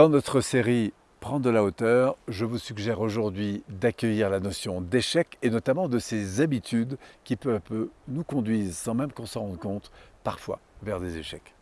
Dans notre série Prendre de la hauteur, je vous suggère aujourd'hui d'accueillir la notion d'échec et notamment de ces habitudes qui peu à peu nous conduisent, sans même qu'on s'en rende compte, parfois vers des échecs.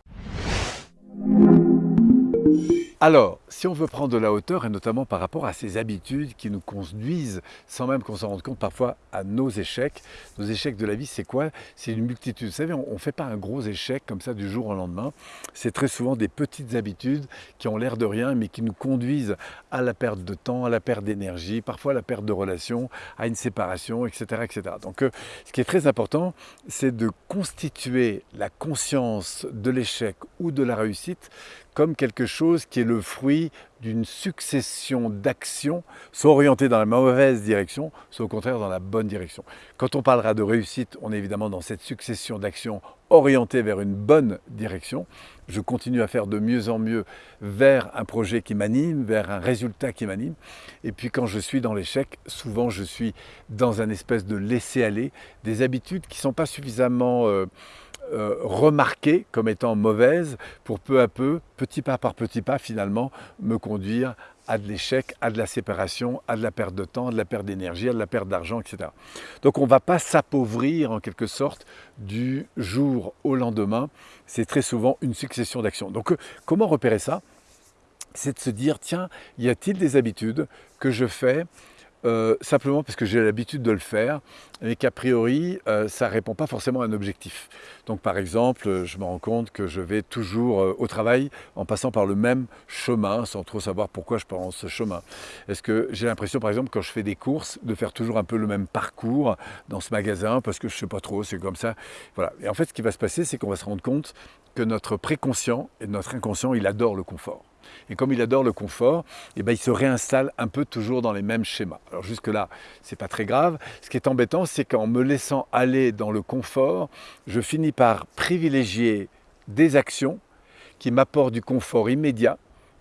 Alors, si on veut prendre de la hauteur, et notamment par rapport à ces habitudes qui nous conduisent, sans même qu'on s'en rende compte parfois, à nos échecs, nos échecs de la vie, c'est quoi? C'est une multitude. Vous savez, on ne fait pas un gros échec comme ça du jour au lendemain. C'est très souvent des petites habitudes qui ont l'air de rien, mais qui nous conduisent à la perte de temps, à la perte d'énergie, parfois à la perte de relations, à une séparation, etc. etc. Donc, euh, ce qui est très important, c'est de constituer la conscience de l'échec ou de la réussite comme quelque chose qui est le fruit d'une succession d'actions, soit orientées dans la mauvaise direction, soit au contraire dans la bonne direction. Quand on parlera de réussite, on est évidemment dans cette succession d'actions orientées vers une bonne direction. Je continue à faire de mieux en mieux vers un projet qui m'anime, vers un résultat qui m'anime. Et puis quand je suis dans l'échec, souvent je suis dans un espèce de laisser-aller, des habitudes qui ne sont pas suffisamment... Euh, euh, remarquées comme étant mauvaises pour peu à peu, petit pas par petit pas finalement, me conduire à de l'échec, à de la séparation, à de la perte de temps, à de la perte d'énergie, à de la perte d'argent, etc. Donc on ne va pas s'appauvrir en quelque sorte du jour au lendemain. C'est très souvent une succession d'actions. Donc euh, comment repérer ça? C'est de se dire, tiens, y a-t-il des habitudes que je fais euh, simplement parce que j'ai l'habitude de le faire, et qu'a priori, euh, ça ne répond pas forcément à un objectif. Donc par exemple, je me rends compte que je vais toujours euh, au travail en passant par le même chemin, sans trop savoir pourquoi je prends ce chemin. Est-ce que j'ai l'impression, par exemple, quand je fais des courses, de faire toujours un peu le même parcours dans ce magasin, parce que je ne sais pas trop, c'est comme ça? Voilà. Et en fait, ce qui va se passer, c'est qu'on va se rendre compte que notre préconscient et notre inconscient, il adore le confort. Et comme il adore le confort, eh ben, il se réinstalle un peu toujours dans les mêmes schémas. Alors jusque-là, ce n'est pas très grave. Ce qui est embêtant, c'est qu'en me laissant aller dans le confort, je finis par privilégier des actions qui m'apportent du confort immédiat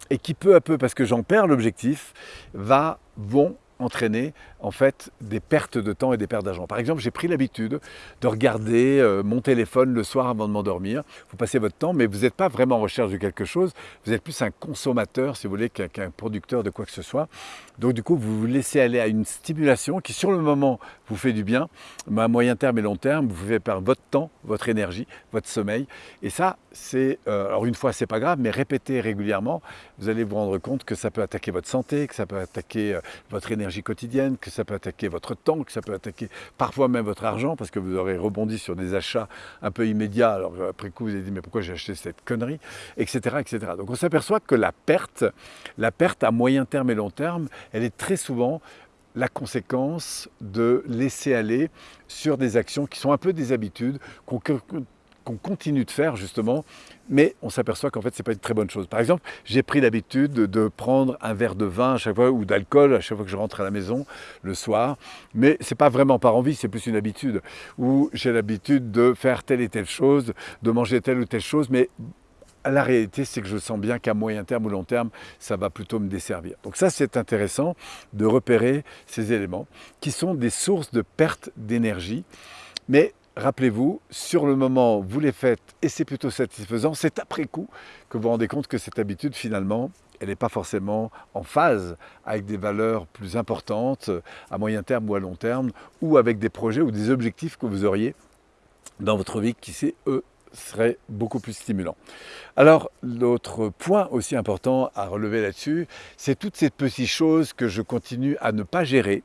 et qui peu à peu, parce que j'en perds l'objectif, vont entraîner en fait des pertes de temps et des pertes d'argent. Par exemple, j'ai pris l'habitude de regarder euh, mon téléphone le soir avant de m'endormir. Vous passez votre temps, mais vous n'êtes pas vraiment en recherche de quelque chose. Vous êtes plus un consommateur, si vous voulez, qu'un producteur de quoi que ce soit. Donc du coup, vous vous laissez aller à une stimulation qui, sur le moment, vous fait du bien, mais à moyen terme et long terme, vous faites perdre votre temps, votre énergie, votre sommeil. Et ça, c'est, euh, alors une fois, c'est pas grave, mais répétez régulièrement, vous allez vous rendre compte que ça peut attaquer votre santé, que ça peut attaquer euh, votre énergie quotidienne, ça peut attaquer votre temps, que ça peut attaquer parfois même votre argent, parce que vous aurez rebondi sur des achats un peu immédiats. Alors après coup, vous avez dit, mais pourquoi j'ai acheté cette connerie, etc., etc. Donc on s'aperçoit que la perte, la perte à moyen terme et long terme, elle est très souvent la conséquence de laisser aller sur des actions qui sont un peu des habitudes qu'on qu'on continue de faire justement, mais on s'aperçoit qu'en fait ce n'est pas une très bonne chose. Par exemple, j'ai pris l'habitude de prendre un verre de vin à chaque fois ou d'alcool à chaque fois que je rentre à la maison le soir, mais ce n'est pas vraiment par envie, c'est plus une habitude. Ou j'ai l'habitude de faire telle et telle chose, de manger telle ou telle chose, mais la réalité, c'est que je sens bien qu'à moyen terme ou long terme, ça va plutôt me desservir. Donc ça, c'est intéressant de repérer ces éléments qui sont des sources de perte d'énergie. Mais rappelez-vous, sur le moment, vous les faites et c'est plutôt satisfaisant. C'est après coup que vous vous rendez compte que cette habitude, finalement, elle n'est pas forcément en phase avec des valeurs plus importantes à moyen terme ou à long terme, ou avec des projets ou des objectifs que vous auriez dans votre vie qui, c'est eux, seraient beaucoup plus stimulants. Alors, l'autre point aussi important à relever là-dessus, c'est toutes ces petites choses que je continue à ne pas gérer,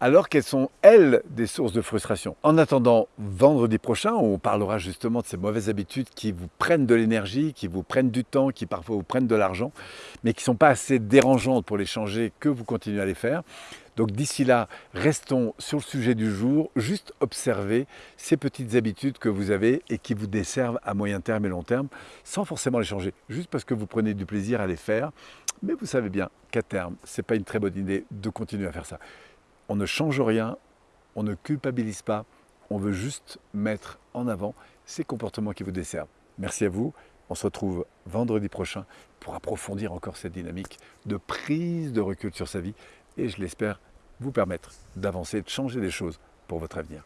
alors qu'elles sont, elles, des sources de frustration. En attendant vendredi prochain, on parlera justement de ces mauvaises habitudes qui vous prennent de l'énergie, qui vous prennent du temps, qui parfois vous prennent de l'argent, mais qui ne sont pas assez dérangeantes pour les changer que vous continuez à les faire. Donc d'ici là, restons sur le sujet du jour, juste observez ces petites habitudes que vous avez et qui vous desservent à moyen terme et long terme, sans forcément les changer, juste parce que vous prenez du plaisir à les faire. Mais vous savez bien qu'à terme, ce n'est pas une très bonne idée de continuer à faire ça on ne change rien, on ne culpabilise pas, on veut juste mettre en avant ces comportements qui vous desservent. Merci à vous, on se retrouve vendredi prochain pour approfondir encore cette dynamique de prise de recul sur sa vie et je l'espère vous permettre d'avancer, de changer des choses pour votre avenir.